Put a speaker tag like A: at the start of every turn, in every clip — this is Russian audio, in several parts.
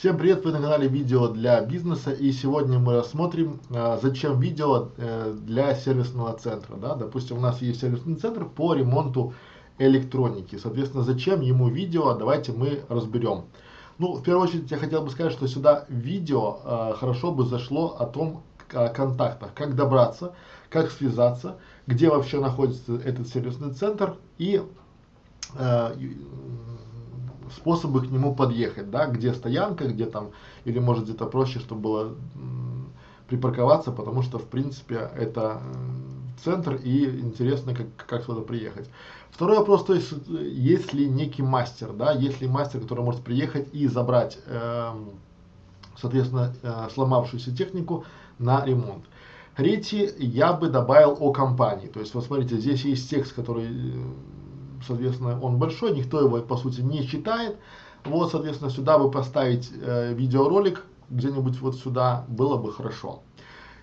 A: Всем привет, вы на канале видео для бизнеса и сегодня мы рассмотрим, а, зачем видео э, для сервисного центра. Да? Допустим, у нас есть сервисный центр по ремонту электроники. Соответственно, зачем ему видео, давайте мы разберем. Ну, в первую очередь я хотел бы сказать, что сюда видео э, хорошо бы зашло о том, о контактах, как добраться, как связаться, где вообще находится этот сервисный центр и э, способы к нему подъехать, да, где стоянка, где там, или может где-то проще, чтобы было припарковаться, потому что в принципе это центр и интересно, как, как сюда приехать. Второй вопрос, то есть, есть ли некий мастер, да, есть ли мастер, который может приехать и забрать, э, соответственно, э, сломавшуюся технику на ремонт. Третий, я бы добавил о компании, то есть, вот смотрите, здесь есть текст, который соответственно, он большой, никто его, по сути, не читает. Вот, соответственно, сюда бы поставить э, видеоролик где-нибудь вот сюда, было бы хорошо.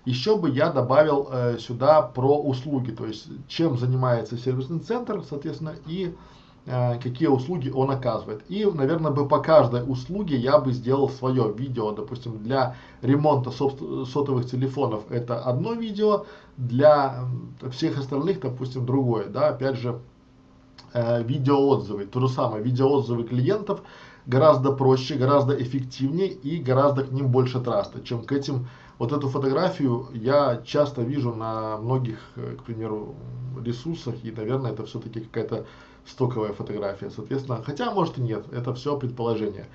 A: Еще бы я добавил э, сюда про услуги, то есть чем занимается сервисный центр, соответственно, и э, какие услуги он оказывает. И, наверное, бы по каждой услуге я бы сделал свое видео, допустим, для ремонта сотовых телефонов это одно видео, для всех остальных, допустим, другое, да, опять же, э, видеоотзывы. То же самое, видеоотзывы клиентов гораздо проще, гораздо эффективнее и гораздо к ним больше траста, чем к этим. Вот эту фотографию я часто вижу на многих, э, к примеру, ресурсах, и, наверное, это все-таки какая-то стоковая фотография, соответственно, хотя, может и нет, это все предположение.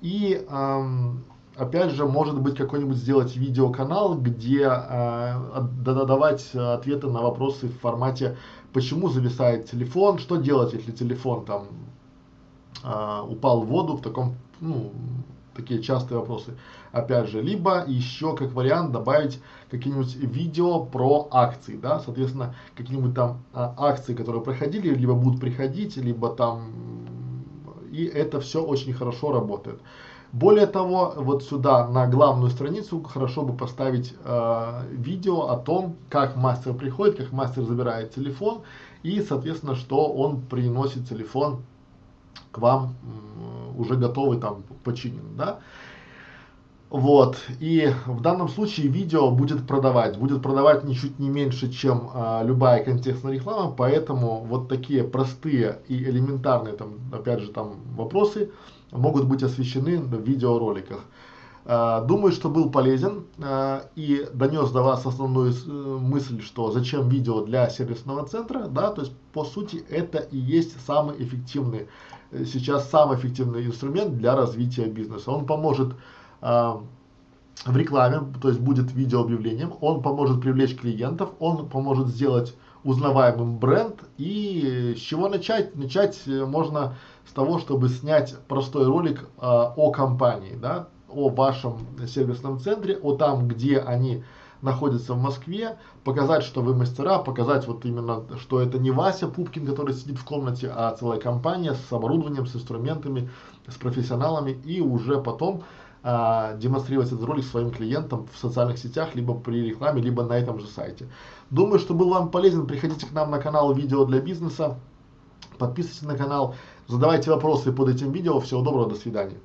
A: И, эм, опять же, может быть, какой-нибудь сделать видеоканал, где э, давать ответы на вопросы в формате почему зависает телефон, что делать, если телефон там э, упал в воду, в таком, ну, такие частые вопросы. Опять же, либо еще как вариант добавить какие-нибудь видео про акции, да, соответственно, какие-нибудь там а, акции, которые проходили, либо будут приходить, либо там, и это все очень хорошо работает. Более того, вот сюда на главную страницу хорошо бы поставить э, видео о том, как мастер приходит, как мастер забирает телефон и, соответственно, что он приносит телефон к вам уже готовый там починен, да. Вот, и в данном случае видео будет продавать, будет продавать ничуть не меньше, чем а, любая контекстная реклама, поэтому вот такие простые и элементарные, там, опять же, там вопросы могут быть освещены в видеороликах. А, думаю, что был полезен а, и донес до вас основную э, мысль, что зачем видео для сервисного центра, да, то есть по сути это и есть самый эффективный, э, сейчас самый эффективный инструмент для развития бизнеса. Он поможет в рекламе, то есть будет видео объявлением, он поможет привлечь клиентов, он поможет сделать узнаваемым бренд. И с чего начать? Начать э, можно с того, чтобы снять простой ролик э, о компании, да, о вашем сервисном центре, о там, где они находятся в Москве, показать, что вы мастера, показать вот именно, что это не Вася Пупкин, который сидит в комнате, а целая компания с оборудованием, с инструментами, с профессионалами, и уже потом а, демонстрировать этот ролик своим клиентам в социальных сетях, либо при рекламе, либо на этом же сайте. Думаю, что был вам полезен. Приходите к нам на канал Видео для бизнеса. Подписывайтесь на канал, задавайте вопросы под этим видео. Всего доброго, до свидания.